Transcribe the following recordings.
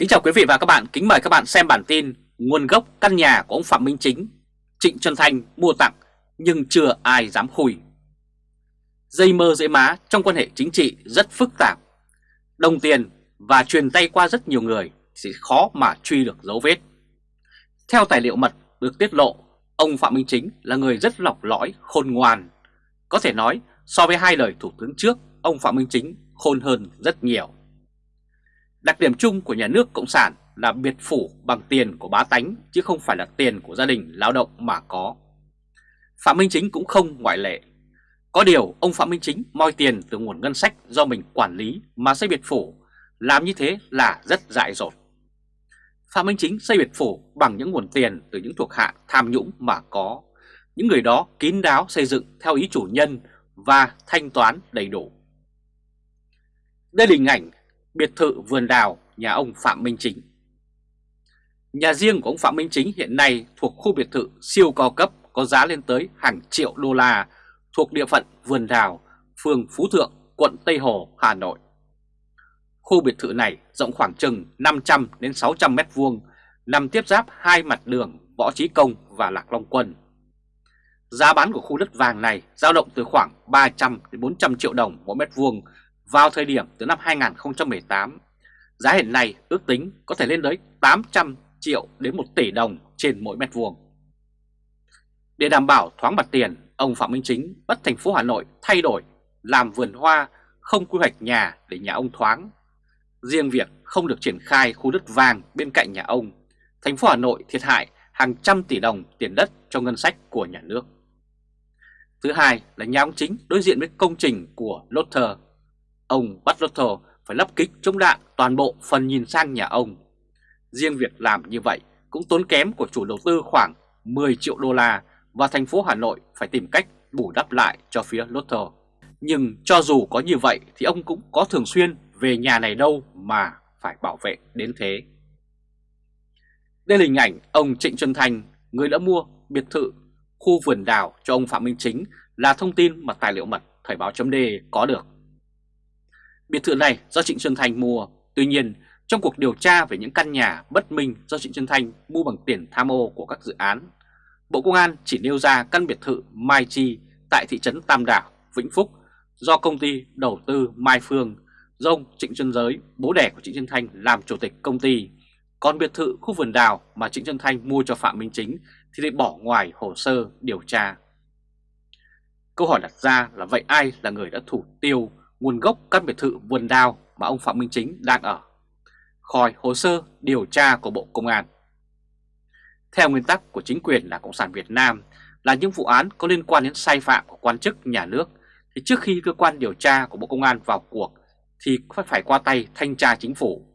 Kính chào quý vị và các bạn, kính mời các bạn xem bản tin Nguồn gốc căn nhà của ông Phạm Minh Chính Trịnh Xuân Thanh mua tặng nhưng chưa ai dám khui. Dây mơ dễ má trong quan hệ chính trị rất phức tạp. Đồng tiền và truyền tay qua rất nhiều người thì khó mà truy được dấu vết. Theo tài liệu mật được tiết lộ Ông Phạm Minh Chính là người rất lọc lõi, khôn ngoan. Có thể nói so với hai lời thủ tướng trước Ông Phạm Minh Chính khôn hơn rất nhiều. Đặc điểm chung của nhà nước Cộng sản là biệt phủ bằng tiền của bá tánh chứ không phải là tiền của gia đình lao động mà có. Phạm Minh Chính cũng không ngoại lệ. Có điều ông Phạm Minh Chính moi tiền từ nguồn ngân sách do mình quản lý mà xây biệt phủ, làm như thế là rất dại dột. Phạm Minh Chính xây biệt phủ bằng những nguồn tiền từ những thuộc hạ tham nhũng mà có. Những người đó kín đáo xây dựng theo ý chủ nhân và thanh toán đầy đủ. Đây là hình ảnh biệt thự vườn đào nhà ông Phạm Minh Chính. Nhà riêng của ông Phạm Minh Chính hiện nay thuộc khu biệt thự siêu cao cấp có giá lên tới hàng triệu đô la thuộc địa phận vườn đào, phường Phú Thượng, quận Tây Hồ, Hà Nội. Khu biệt thự này rộng khoảng chừng 500 đến 600 mét vuông, nằm tiếp giáp hai mặt đường Võ Trí Công và Lạc Long Quân. Giá bán của khu đất vàng này dao động từ khoảng 300 đến 400 triệu đồng mỗi mét vuông vào thời điểm từ năm 2018, giá hiện nay ước tính có thể lên tới 800 triệu đến 1 tỷ đồng trên mỗi mét vuông. Để đảm bảo thoáng mặt tiền, ông Phạm Minh Chính bắt thành phố Hà Nội thay đổi làm vườn hoa không quy hoạch nhà để nhà ông thoáng. Riêng việc không được triển khai khu đất vàng bên cạnh nhà ông, thành phố Hà Nội thiệt hại hàng trăm tỷ đồng tiền đất cho ngân sách của nhà nước. Thứ hai là nhà ông Chính đối diện với công trình của lotter Ông bắt Russell phải lắp kích chống đạn toàn bộ phần nhìn sang nhà ông. Riêng việc làm như vậy cũng tốn kém của chủ đầu tư khoảng 10 triệu đô la và thành phố Hà Nội phải tìm cách bù đắp lại cho phía Lotto. Nhưng cho dù có như vậy thì ông cũng có thường xuyên về nhà này đâu mà phải bảo vệ đến thế. Đây là hình ảnh ông Trịnh Xuân thành người đã mua biệt thự khu vườn đào cho ông Phạm Minh Chính là thông tin mà tài liệu mật Thời báo chấm có được. Biệt thự này do Trịnh Xuân Thanh mua, tuy nhiên trong cuộc điều tra về những căn nhà bất minh do Trịnh Xuân Thanh mua bằng tiền tham ô của các dự án, Bộ Công an chỉ nêu ra căn biệt thự Mai Chi tại thị trấn Tam Đảo, Vĩnh Phúc do công ty đầu tư Mai Phương, do ông Trịnh Xuân Giới, bố đẻ của Trịnh Xuân Thanh làm chủ tịch công ty. Còn biệt thự khu vườn đào mà Trịnh Xuân Thanh mua cho Phạm Minh Chính thì lại bỏ ngoài hồ sơ điều tra. Câu hỏi đặt ra là vậy ai là người đã thủ tiêu nguồn gốc căn biệt thự vườn đào mà ông Phạm Minh Chính đang ở, khỏi hồ sơ điều tra của Bộ Công an. Theo nguyên tắc của chính quyền là Cộng sản Việt Nam là những vụ án có liên quan đến sai phạm của quan chức nhà nước thì trước khi cơ quan điều tra của Bộ Công an vào cuộc thì phải qua tay thanh tra chính phủ.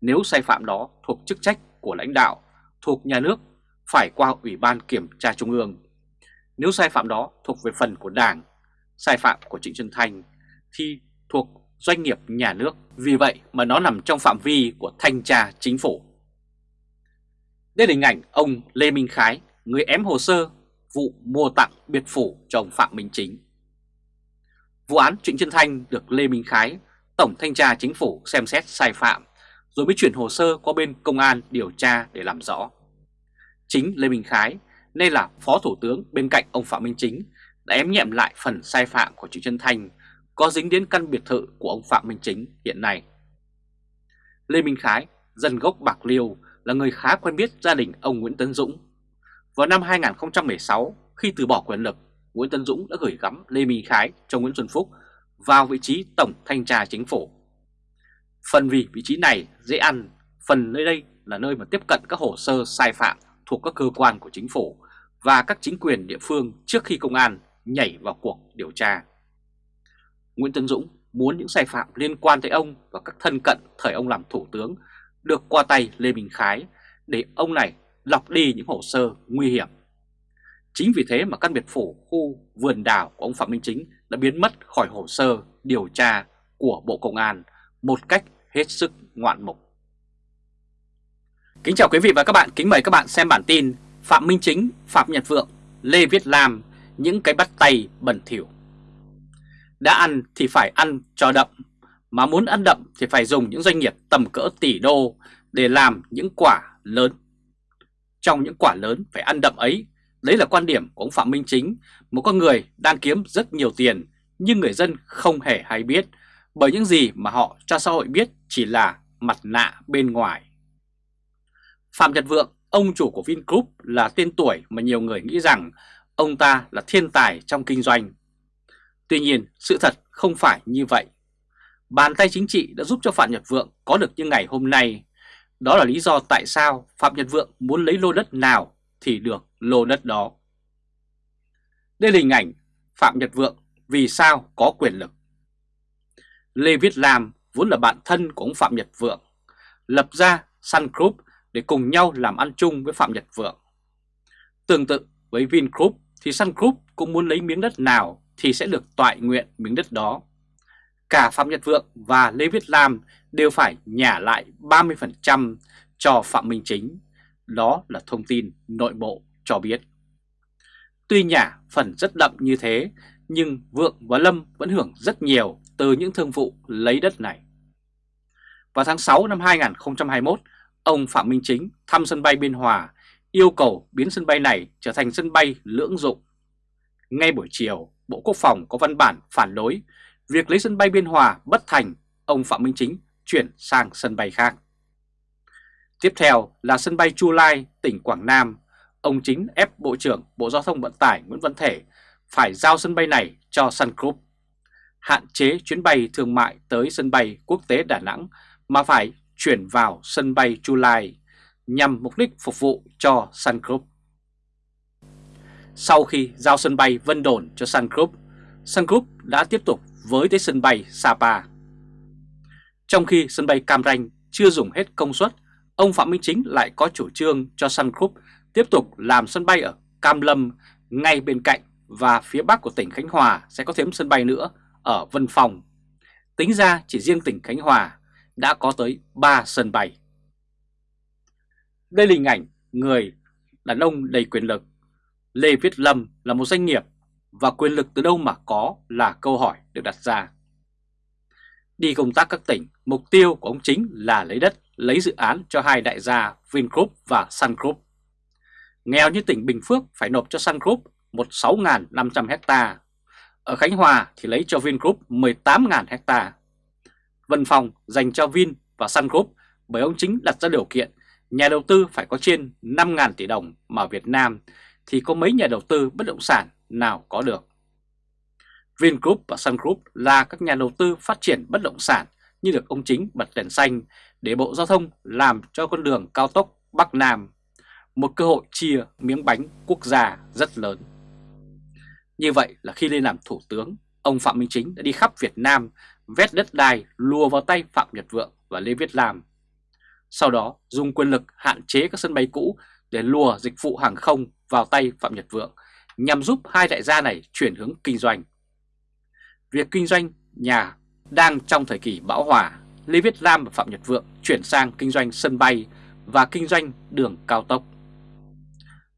Nếu sai phạm đó thuộc chức trách của lãnh đạo, thuộc nhà nước phải qua Ủy ban Kiểm tra Trung ương. Nếu sai phạm đó thuộc về phần của Đảng, sai phạm của Trịnh Xuân Thanh thì thuộc doanh nghiệp nhà nước, vì vậy mà nó nằm trong phạm vi của thanh tra chính phủ. Đây là hình ảnh ông Lê Minh Khái, người ém hồ sơ vụ mua tặng biệt phủ cho ông Phạm Minh Chính. Vụ án Trịnh Chân Thanh được Lê Minh Khái, Tổng Thanh tra Chính phủ xem xét sai phạm, rồi mới chuyển hồ sơ qua bên công an điều tra để làm rõ. Chính Lê Minh Khái, nay là Phó Thủ tướng bên cạnh ông Phạm Minh Chính, đã ém nhẹm lại phần sai phạm của Trịnh Chân Thanh có dính đến căn biệt thự của ông Phạm Minh Chính hiện nay. Lê Minh Khái, dân gốc Bạc Liêu, là người khá quen biết gia đình ông Nguyễn Tấn Dũng. Vào năm 2016, khi từ bỏ quyền lực, Nguyễn Tấn Dũng đã gửi gắm Lê Minh Khái cho Nguyễn Xuân Phúc vào vị trí Tổng Thanh tra Chính phủ. Phần vì vị trí này dễ ăn, phần nơi đây là nơi mà tiếp cận các hồ sơ sai phạm thuộc các cơ quan của chính phủ và các chính quyền địa phương trước khi công an nhảy vào cuộc điều tra. Nguyễn Tân Dũng muốn những sai phạm liên quan tới ông và các thân cận thời ông làm thủ tướng được qua tay Lê Minh Khái để ông này lọc đi những hồ sơ nguy hiểm. Chính vì thế mà căn biệt phủ khu vườn đảo của ông Phạm Minh Chính đã biến mất khỏi hồ sơ điều tra của Bộ Công an một cách hết sức ngoạn mục. Kính chào quý vị và các bạn, kính mời các bạn xem bản tin Phạm Minh Chính, Phạm Nhật Vượng, Lê Viết Lam, những cái bắt tay bẩn thỉu. Đã ăn thì phải ăn cho đậm, mà muốn ăn đậm thì phải dùng những doanh nghiệp tầm cỡ tỷ đô để làm những quả lớn. Trong những quả lớn phải ăn đậm ấy, đấy là quan điểm của ông Phạm Minh Chính, một con người đang kiếm rất nhiều tiền nhưng người dân không hề hay biết bởi những gì mà họ cho xã hội biết chỉ là mặt nạ bên ngoài. Phạm Nhật Vượng, ông chủ của Vingroup là tên tuổi mà nhiều người nghĩ rằng ông ta là thiên tài trong kinh doanh. Tuy nhiên, sự thật không phải như vậy. Bàn tay chính trị đã giúp cho Phạm Nhật Vượng có được như ngày hôm nay. Đó là lý do tại sao Phạm Nhật Vượng muốn lấy lô đất nào thì được lô đất đó. Đây là hình ảnh Phạm Nhật Vượng vì sao có quyền lực. Lê Viết Lam vốn là bạn thân của ông Phạm Nhật Vượng, lập ra Sun Group để cùng nhau làm ăn chung với Phạm Nhật Vượng. Tương tự với Vingroup thì Sun Group cũng muốn lấy miếng đất nào thì sẽ được toại nguyện miếng đất đó. Cả Phạm Nhật Vượng và Lê Viết Lam đều phải nhả lại 30% cho Phạm Minh Chính. Đó là thông tin nội bộ cho biết. Tuy nhả phần rất đậm như thế, nhưng Vượng và Lâm vẫn hưởng rất nhiều từ những thương vụ lấy đất này. Vào tháng 6 năm 2021, ông Phạm Minh Chính thăm sân bay Biên Hòa yêu cầu biến sân bay này trở thành sân bay lưỡng dụng. Ngay buổi chiều, Bộ Quốc phòng có văn bản phản đối việc lấy sân bay Biên Hòa bất thành, ông Phạm Minh Chính chuyển sang sân bay khác. Tiếp theo là sân bay Chu Lai, tỉnh Quảng Nam. Ông Chính ép Bộ trưởng Bộ Giao thông Vận tải Nguyễn Văn Thể phải giao sân bay này cho Sun Group. Hạn chế chuyến bay thương mại tới sân bay quốc tế Đà Nẵng mà phải chuyển vào sân bay Chu Lai nhằm mục đích phục vụ cho Sun Group. Sau khi giao sân bay Vân Đồn cho Sun Group, Sun Group đã tiếp tục với tới sân bay Sapa. Trong khi sân bay Cam Ranh chưa dùng hết công suất, ông Phạm Minh Chính lại có chủ trương cho Sun Group tiếp tục làm sân bay ở Cam Lâm ngay bên cạnh và phía bắc của tỉnh Khánh Hòa sẽ có thêm sân bay nữa ở Vân Phòng. Tính ra chỉ riêng tỉnh Khánh Hòa đã có tới 3 sân bay. Đây là hình ảnh người đàn ông đầy quyền lực. Lê Viết Lâm là một doanh nghiệp và quyền lực từ đâu mà có là câu hỏi được đặt ra. Đi công tác các tỉnh, mục tiêu của ông chính là lấy đất, lấy dự án cho hai đại gia Vingroup và Sun Group. Nghèo như tỉnh Bình Phước phải nộp cho Sun Group 16.500 hecta. Ở Khánh Hòa thì lấy cho Vingroup 18.000 hecta. Vân Phòng dành cho Vin và Sun Group bởi ông chính đặt ra điều kiện nhà đầu tư phải có trên 5.000 tỷ đồng mà Việt Nam thì có mấy nhà đầu tư bất động sản nào có được. Vingroup và Sun Group là các nhà đầu tư phát triển bất động sản như được ông chính bật đèn xanh để Bộ Giao thông làm cho con đường cao tốc Bắc Nam, một cơ hội chia miếng bánh quốc gia rất lớn. Như vậy là khi lên làm thủ tướng, ông Phạm Minh Chính đã đi khắp Việt Nam vét đất đai lùa vào tay Phạm Nhật Vượng và Lê Viết Lam. Sau đó dùng quyền lực hạn chế các sân bay cũ để lùa dịch vụ hàng không vào tay Phạm Nhật Vượng nhằm giúp hai đại gia này chuyển hướng kinh doanh. Việc kinh doanh nhà đang trong thời kỳ bão hòa, Lê Viết Lam và Phạm Nhật Vượng chuyển sang kinh doanh sân bay và kinh doanh đường cao tốc.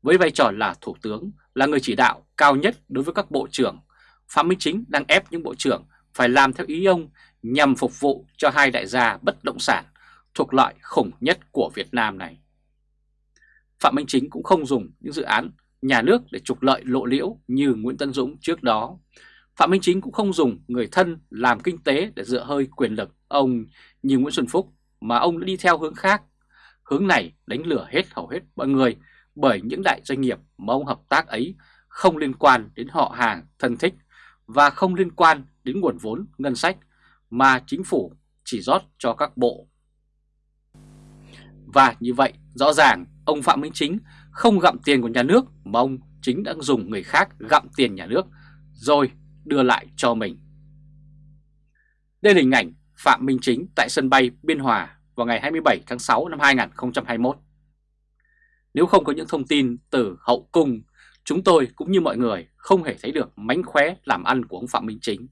Với vai trò là thủ tướng, là người chỉ đạo cao nhất đối với các bộ trưởng, Phạm Minh Chính đang ép những bộ trưởng phải làm theo ý ông nhằm phục vụ cho hai đại gia bất động sản thuộc loại khủng nhất của Việt Nam này. Phạm Minh Chính cũng không dùng những dự án nhà nước để trục lợi lộ liễu như Nguyễn Tân Dũng trước đó. Phạm Minh Chính cũng không dùng người thân làm kinh tế để dựa hơi quyền lực ông như Nguyễn Xuân Phúc, mà ông đã đi theo hướng khác. Hướng này đánh lửa hết hầu hết mọi người bởi những đại doanh nghiệp mà ông hợp tác ấy không liên quan đến họ hàng thân thích và không liên quan đến nguồn vốn, ngân sách mà chính phủ chỉ rót cho các bộ. Và như vậy rõ ràng ông Phạm Minh Chính không gặm tiền của nhà nước mà ông chính đã dùng người khác gặm tiền nhà nước rồi đưa lại cho mình. Đây là hình ảnh Phạm Minh Chính tại sân bay Biên Hòa vào ngày 27 tháng 6 năm 2021. Nếu không có những thông tin từ hậu cung, chúng tôi cũng như mọi người không hề thấy được mánh khóe làm ăn của ông Phạm Minh Chính.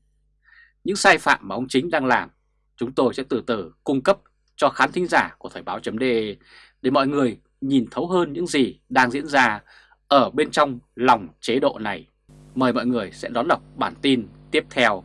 Những sai phạm mà ông Chính đang làm, chúng tôi sẽ từ từ cung cấp cho khán thính giả của Thời báo .de để mọi người nhìn thấu hơn những gì đang diễn ra ở bên trong lòng chế độ này. Mời mọi người sẽ đón đọc bản tin tiếp theo.